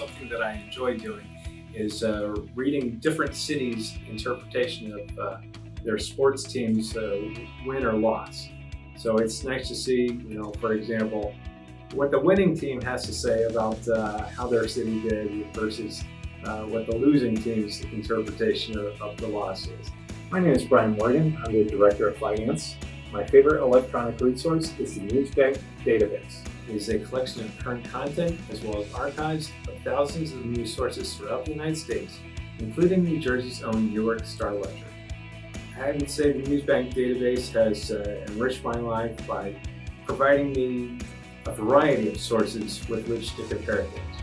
I enjoy doing is uh, reading different cities' interpretation of uh, their sports teams' uh, win or loss. So it's nice to see, you know, for example, what the winning team has to say about uh, how their city did versus uh, what the losing team's interpretation of, of the loss is. My name is Brian Morgan. I'm the Director of Finance. My favorite electronic resource is the Newsbank database. Is a collection of current content as well as archives of thousands of news sources throughout the United States, including New Jersey's own Newark Star Ledger. I would say the Newsbank database has uh, enriched my life by providing me a variety of sources with which to compare things.